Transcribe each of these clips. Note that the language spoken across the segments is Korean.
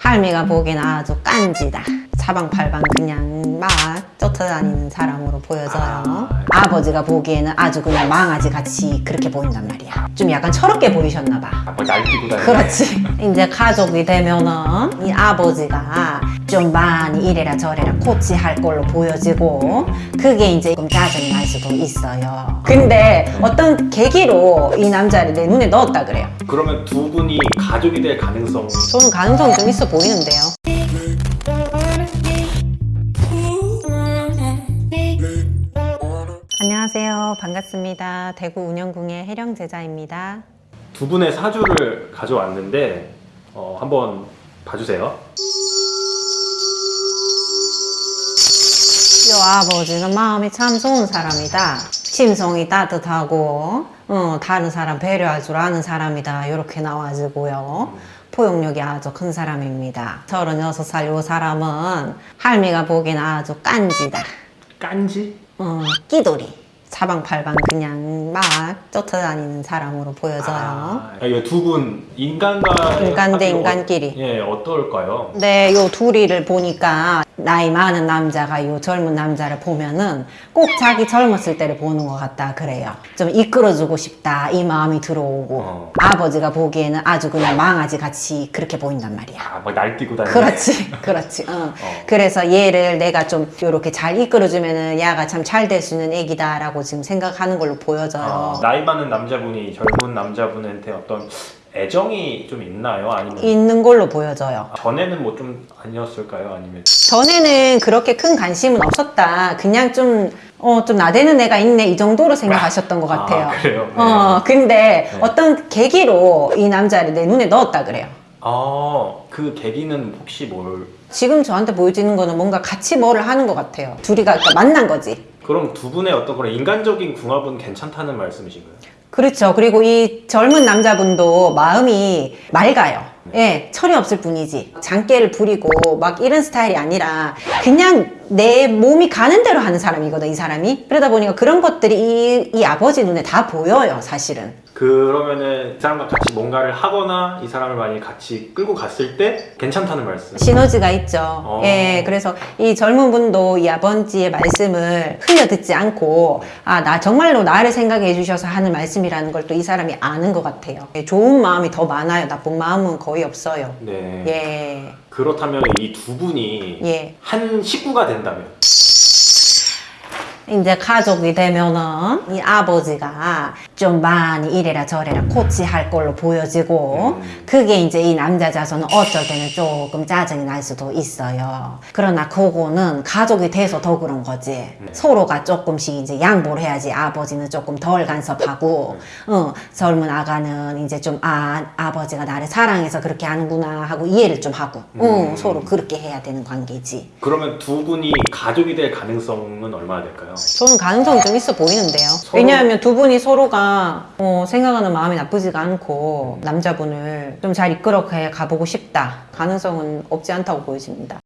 할미가 보기엔 아주 깐지다. 사방팔방 그냥 막 쫓아다니는 사람으로 보여져요. 아. 버지가 보기에는 아주 그냥 망아지 같이 그렇게 보인단 말이야. 좀 약간 철없게 보이셨나 봐. 아, 뭐 날뛰고 다니네. 그렇지. 이제 가족이 되면은 이 아버지가 좀 많이 이래라 저래라 코치할 걸로 보여지고 그게 이제 좀 짜증이 날 수도 있어요. 근데 어떤 계기로 이 남자를 내 눈에 넣었다 그래요. 그러면 두 분이 가족이 될 가능성 저는 가능성이 좀 있어 보이는데요. 안녕하세요. 반갑습니다. 대구 운영궁의 혜령 제자입니다. 두 분의 사주를 가져왔는데 어, 한번 봐주세요. 아버지는 마음이 참 좋은 사람이다. 심성이 따뜻하고 어, 다른 사람 배려할 줄 아는 사람이다. 이렇게 나와지고요. 포용력이 아주 큰 사람입니다. 36살 요 사람은 할미가 보기엔 아주 깐지다. 깐지? 어, 끼돌이. 사방팔방 그냥 막 쫓아다니는 사람으로 보여져요. 아, 이두분 인간과 인간 대 인간끼리. 예 어떨까요? 네, 요 둘이를 보니까 나이 많은 남자가 요 젊은 남자를 보면은 꼭 자기 젊었을 때를 보는 것 같다 그래요. 좀 이끌어주고 싶다 이 마음이 들어오고 어. 아버지가 보기에는 아주 그냥 망아지 같이 그렇게 보인단 말이야. 아, 막 날뛰고 다니네. 그렇지, 그렇지. 어. 그래서 얘를 내가 좀 이렇게 잘 이끌어주면은 야가 참 잘 될 수 있는 애기다 라고 지금 생각하는 걸로 보여져요. 아, 나이 많은 남자분이 젊은 남자분한테 어떤 애정이 좀 있나요? 아니면 있는 걸로 보여져요. 전에는 뭐 좀 아니었을까요? 아니면 전에는 그렇게 큰 관심은 없었다. 그냥 좀, 어, 좀 나대는 애가 있네. 이 정도로 생각하셨던 것 같아요. 아, 그래요? 네. 어, 근데 어떤 계기로 이 남자를 내 눈에 넣었다 그래요. 아 그 계기는 혹시 뭘 지금 저한테 보여지는 거는 뭔가 같이 뭐를 하는 것 같아요. 둘이가 그러니까 만난 거지. 그럼 두 분의 어떤 그런 인간적인 궁합은 괜찮다는 말씀이신가요? 그렇죠. 그리고 이 젊은 남자분도 마음이 맑아요. 예, 철이 없을 뿐이지. 장깨를 부리고 막 이런 스타일이 아니라 그냥 내 몸이 가는 대로 하는 사람이거든, 이 사람이. 그러다 보니까 그런 것들이 이, 이 아버지 눈에 다 보여요, 사실은. 그러면은 이 사람과 같이 뭔가를 하거나 이 사람을 많이 같이 끌고 갔을 때 괜찮다는 말씀. 시너지가 있죠. 어. 예, 그래서 이 젊은 분도 이 아버지의 말씀을 흘려 듣지 않고, 아, 나 정말로 나를 생각해 주셔서 하는 말씀이라는 걸 또 이 사람이 아는 것 같아요. 예, 좋은 마음이 더 많아요. 나쁜 마음은 거의 없어요. 네. 예, 그렇다면 이 두 분이 예. 한 식구가 된다면 이제 가족이 되면은 이 아버지가 좀 많이 이래라 저래라 코치할 걸로 보여지고 음. 그게 이제 이 남자 자손은 어쩔 때는 조금 짜증이 날 수도 있어요. 그러나 그거는 가족이 돼서 더 그런 거지. 서로가 조금씩 이제 양보를 해야지 아버지는 조금 덜 간섭하고 어, 젊은 아가는 이제 좀 아 아버지가 나를 사랑해서 그렇게 하는구나 하고 이해를 좀 하고 어, 음. 서로 그렇게 해야 되는 관계지. 그러면 두 분이 가족이 될 가능성은 얼마나 될까요? 저는 가능성이 좀 있어 보이는데요. 서로- 왜냐하면 두 분이 서로가 어, 생각하는 마음이 나쁘지가 않고 남자분을 좀 잘 이끌어 가보고 싶다. 가능성은 없지 않다고 보여집니다.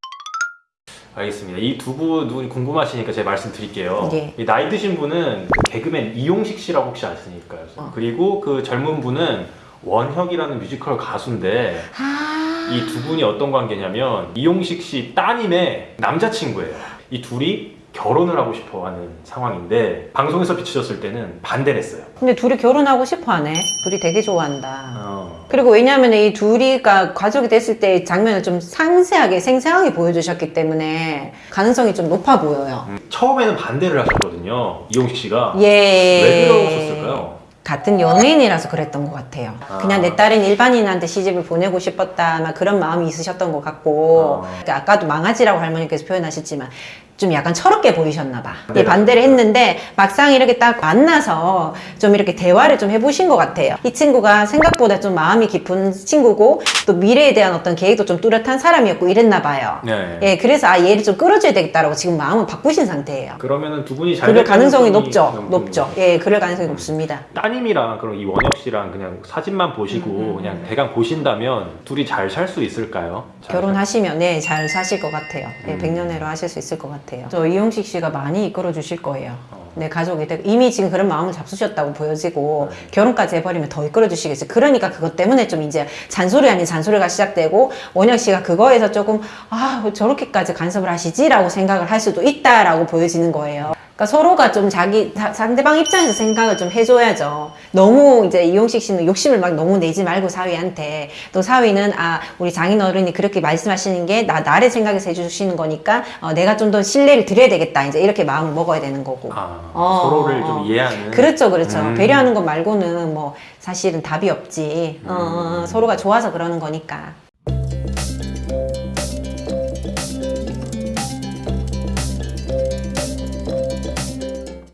알겠습니다. 이 두 분이 궁금하시니까 제가 말씀드릴게요. 예. 이 나이 드신 분은 그 개그맨 이용식 씨라고 혹시 아십니까? 어. 그리고 그 젊은 분은 원혁이라는 뮤지컬 가수인데 아, 이두 분이 어떤 관계냐면 이용식 씨 따님의 남자친구예요. 이 둘이 결혼을 하고 싶어 하는 상황인데 방송에서 비춰졌을 때는 반대를 했어요. 근데 둘이 결혼하고 싶어 하네. 둘이 되게 좋아한다. 어. 그리고 왜냐하면 이 둘이가 가족이 됐을 때 장면을 좀 상세하게 생생하게 보여주셨기 때문에 가능성이 좀 높아 보여요. 음, 처음에는 반대를 하셨거든요. 이용식 씨가. 예. 왜 그러셨을까요? 같은 연예인이라서 그랬던 것 같아요. 아. 그냥 내 딸은 일반인한테 시집을 보내고 싶었다, 막 그런 마음이 있으셨던 것 같고, 아. 그러니까 아까도 망아지라고 할머니께서 표현하셨지만, 좀 약간 철없게 보이셨나 봐. 네. 예, 반대를 했는데, 막상 이렇게 딱 만나서 좀 이렇게 대화를 좀 해보신 것 같아요. 이 친구가 생각보다 좀 마음이 깊은 친구고, 또 미래에 대한 어떤 계획도 좀 뚜렷한 사람이었고 이랬나 봐요. 네. 예, 그래서 아, 얘를 좀 끌어줘야 되겠다라고 지금 마음을 바꾸신 상태예요. 그러면은 두 분이 잘 그럴 될 가능성이 높죠. 높죠. 예, 그럴 가능성이 높습니다. 따님이랑 그럼 이 원혁 씨랑 그냥 사진만 보시고 음, 그냥 대강 보신다면 둘이 잘 살 수 있을까요? 잘 결혼하시면 네, 잘 사실 것 같아요. 네, 음. 백년해로 하실 수 있을 것 같아요. 저 이용식 씨가 많이 이끌어 주실 거예요. 살- 어. 내 가족이 되고 이미 지금 그런 마음을 잡수셨다고 보여지고 네. 결혼까지 해버리면 더 이끌어 주시겠지. 그러니까 그것 때문에 좀 이제 잔소리 아닌 잔소리가 시작되고 원혁 씨가 그거에서 조금 아 저렇게까지 간섭을 하시지 라고 생각을 할 수도 있다라고 보여지는 거예요. 그러니까 서로가 좀 자기 사- 상대방 입장에서 생각을 좀 해줘야죠. 너무 이제 이용식 씨는 욕심을 막 너무 내지 말고 사위한테 또 사위는 아 우리 장인 어른이 그렇게 말씀하시는 게 나 나를 생각해서 해주시는 거니까 어, 내가 좀 더 신뢰를 드려야 되겠다 이제 이렇게 마음을 먹어야 되는 거고. 아, 어, 서로를 어, 좀 어. 이해하는. 그렇죠, 그렇죠. 음. 배려하는 것 말고는 뭐 사실은 답이 없지. 어, 어, 어, 서로가 좋아서 그러는 거니까.